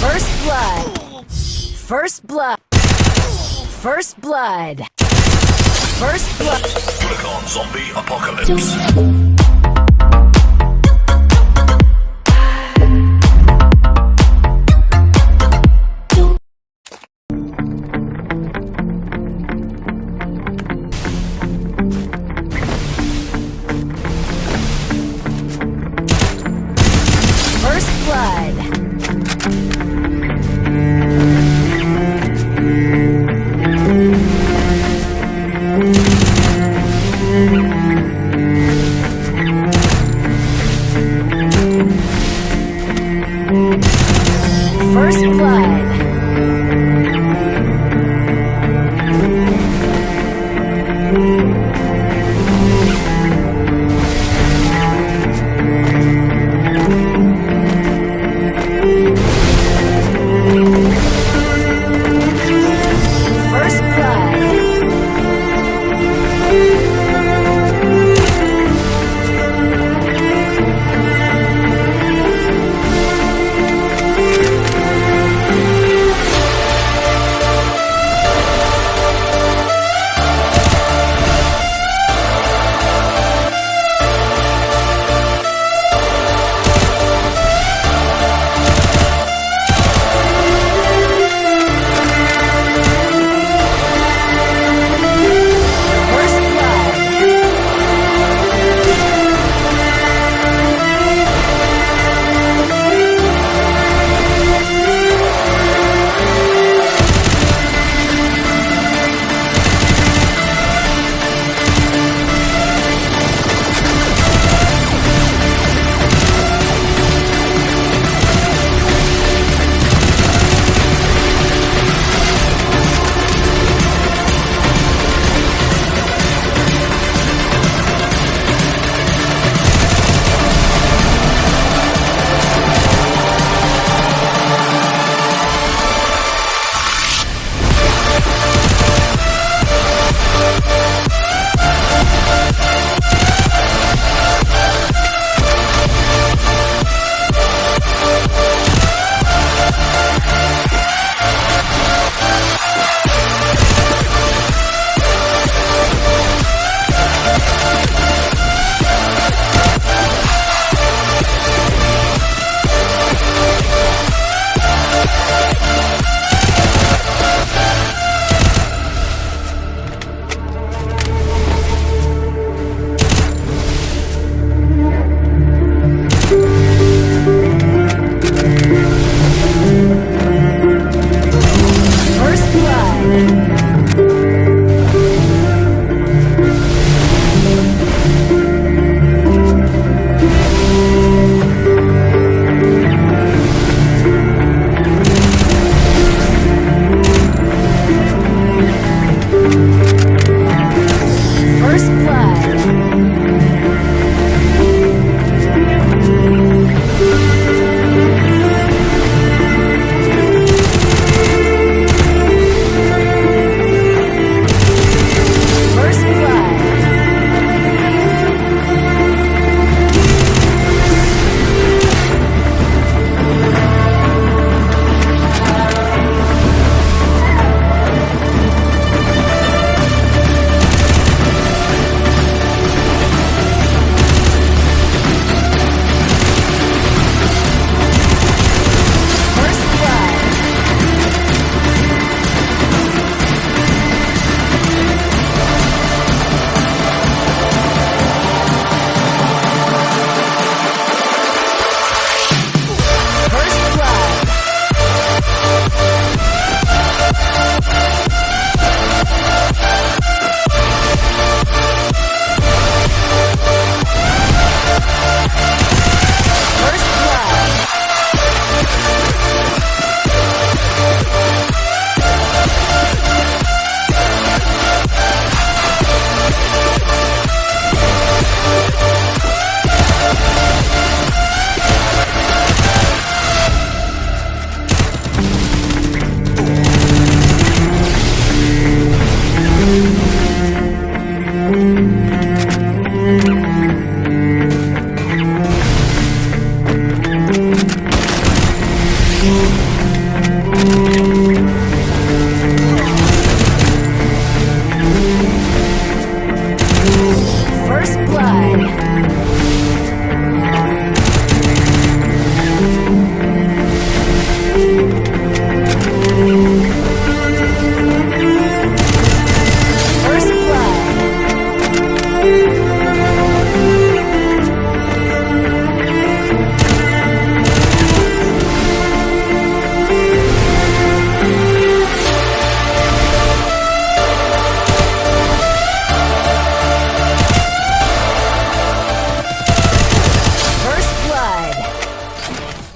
First blood. First blood. First blood. First blood. Click on Zombie Apocalypse. Blood.